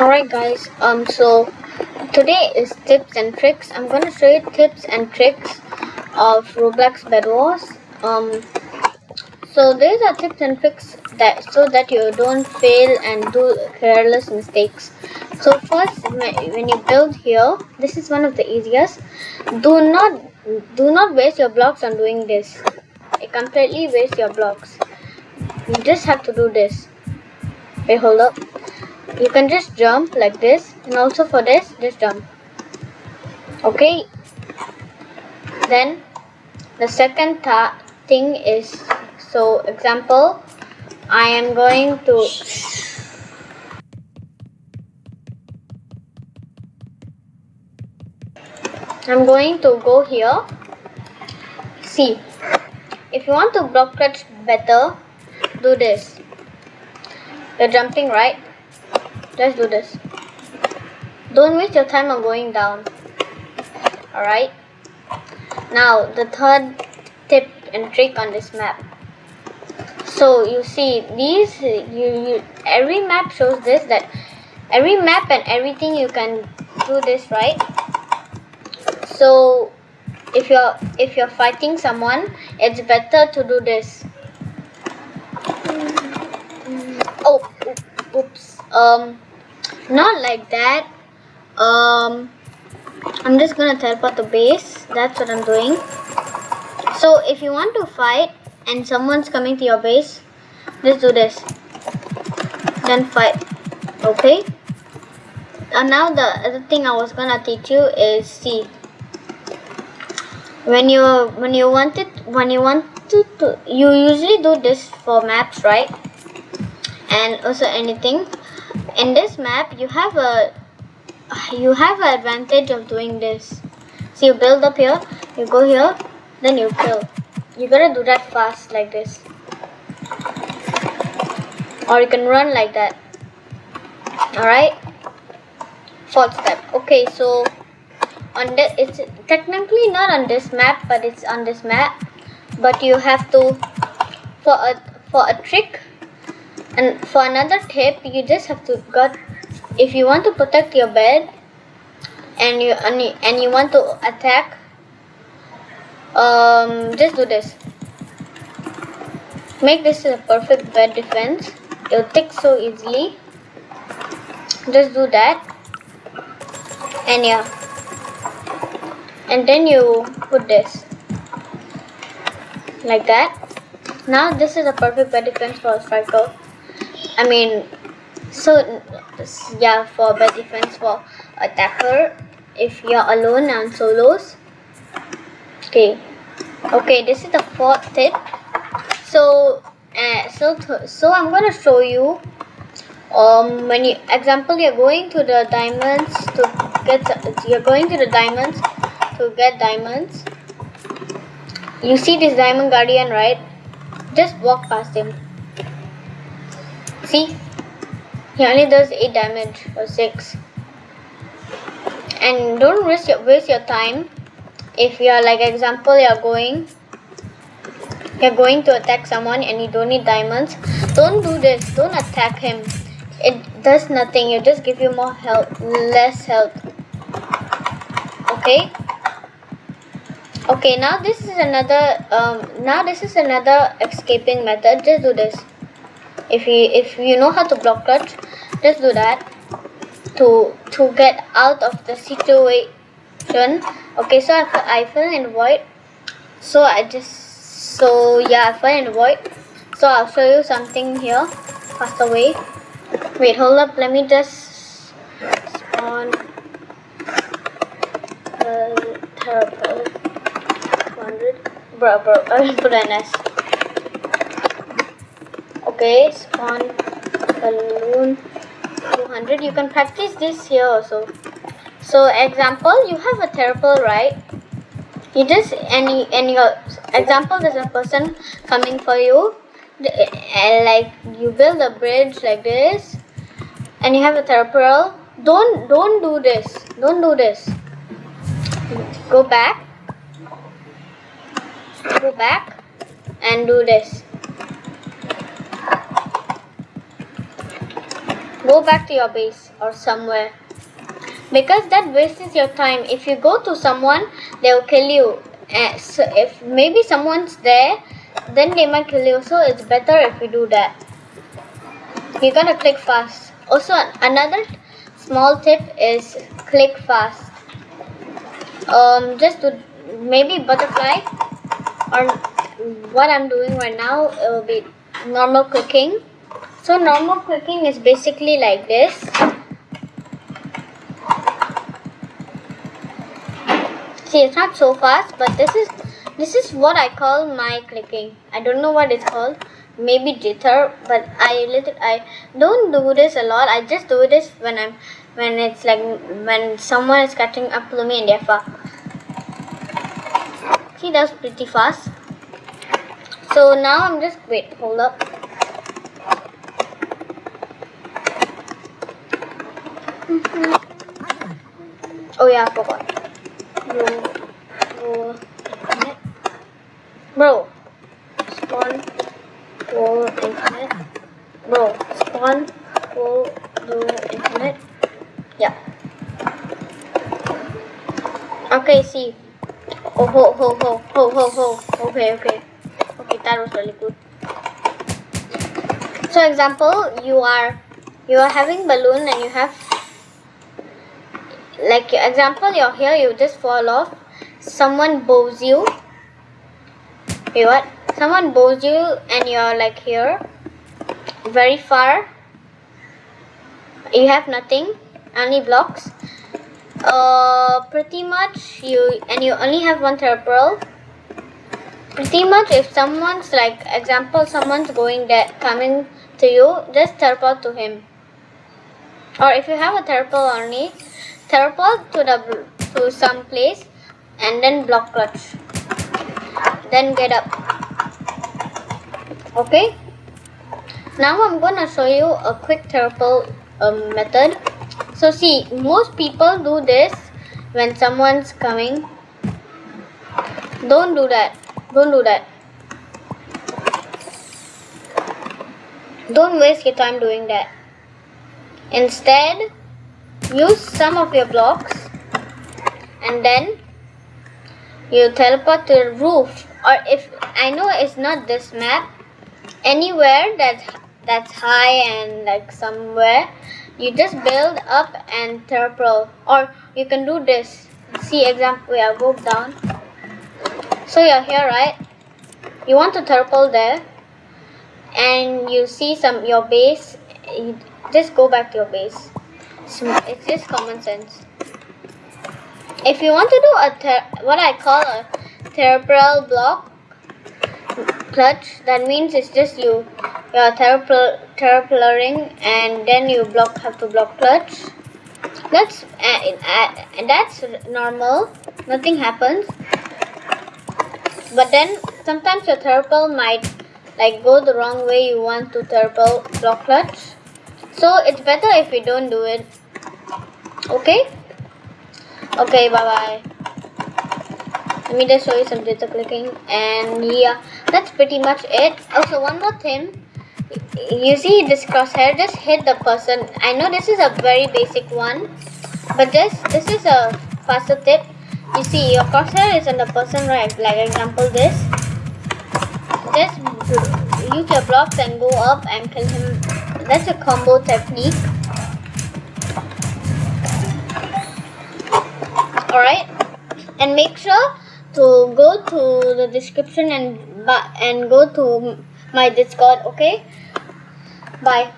Alright guys, um so today is tips and tricks. I'm gonna show you tips and tricks of Roblox Bed Wars. Um so these are tips and tricks that so that you don't fail and do careless mistakes. So first when you build here, this is one of the easiest. Do not do not waste your blocks on doing this. It completely waste your blocks. You just have to do this. Wait, hold up you can just jump like this and also for this just jump. Okay? Then the second thing is so example I am going to I'm going to go here. See if you want to block clutch better do this. You're jumping right Let's do this. Don't waste your time on going down. Alright? Now, the third tip and trick on this map. So, you see, these, you, you every map shows this, that every map and everything you can do this, right? So, if you're if you're fighting someone, it's better to do this. Oh, oops. Um, not like that. Um I'm just gonna teleport the base. That's what I'm doing. So if you want to fight and someone's coming to your base just do this. Then fight okay? And now the other thing I was gonna teach you is see when you when you want it when you want to, to you usually do this for maps right? And also anything in this map you have a you have an advantage of doing this. So you build up here you go here then you kill. You gotta do that fast like this. Or you can run like that. Alright? Fourth step. Okay so on this it's technically not on this map but it's on this map. But you have to for a for a trick and for another tip you just have to got if you want to protect your bed and you and you, and you want to attack um just do this. Make this a perfect bed defense. It'll take so easily. Just do that. And yeah. And then you put this. Like that. Now this is a perfect bed defense for a striker I mean, so yeah, for bad defense for attacker, if you're alone and solos. Okay, okay, this is the fourth tip. So, uh, so so I'm gonna show you. Um, when you example, you're going to the diamonds to get. You're going to the diamonds to get diamonds. You see this diamond guardian, right? Just walk past him. See? He only does 8 damage or 6. And don't waste your, waste your time. If you're like example you're going you're going to attack someone and you don't need diamonds, don't do this. Don't attack him. It does nothing. It just give you more health, less health. Okay? Okay, now this is another um now this is another escaping method. Just do this if you if you know how to block clutch just do that to to get out of the situation. Okay so I, I fell in void. So I just so yeah I fell in void. So I'll show you something here. Faster away wait hold up. Let me just spawn telepearl 100 bro bro I'll put an S okay spawn balloon 200 you can practice this here also. So example you have a telepearl right? You just any any your example there's a person coming for you. And eh, eh, like you build a bridge like this and you have a telepearl don't don't do this. Don't do this. Go back. Go back and do this go back to your base or somewhere. Because that wastes your time. If you go to someone they'll kill you. Uh, so if maybe someone's there then they might kill you. So it's better if you do that. You're gonna click fast. Also another small tip is click fast. Um just to maybe butterfly or what I'm doing right now it will be normal clicking so normal clicking is basically like this. See it's not so fast but this is this is what I call my clicking. I don't know what it's called. Maybe jitter but I little I don't do this a lot. I just do this when I'm when it's like when someone is cutting up to me and they're far see that's pretty fast. So now I'm just wait hold up oh yeah I forgot bro, bro, spawn, wall, internet, bro, spawn, wall, do internet, yeah. Okay, see. Oh, ho, ho, ho, ho, ho, ho. Okay, okay. Okay, that was really good. So example, you are you are having balloon and you have like example you're here you just fall off. Someone bows you. Okay what? Someone bows you and you're like here. Very far. You have nothing. Only blocks. Uh pretty much you and you only have one pearl pretty much if someone's like example someone's going there coming to you just teleport to him. Or if you have a turtle only teleport to the to some place and then block clutch. Then get up. Okay? Now I'm gonna show you a quick teleport um, method. So see most people do this when someone's coming. Don't do that. Don't do that. Don't waste your time doing that. Instead use some of your blocks and then you teleport to the roof. Or if I know it's not this map. Anywhere that that's high and like somewhere you just build up and teleport. Or you can do this. See example yeah go down. So you're here right? You want to teleport there. And you see some your base. You just go back to your base it's just common sense. If you want to do a what I call a cerebral block clutch, that means it's just you you're telepearling and then you block have to block clutch. That's uh, uh, that's normal. Nothing happens. But then sometimes your turtle might like go the wrong way you want to turtle block clutch. So it's better if you don't do it okay? Okay bye bye let me just show you some data clicking and yeah that's pretty much it. Also one more thing. You see this crosshair just hit the person. I know this is a very basic one but this this is a faster tip. You see your crosshair is on the person right? Like example this. Just use your blocks and go up and kill him. That's a combo technique alright. And make sure to go to the description and and go to my discord okay? Bye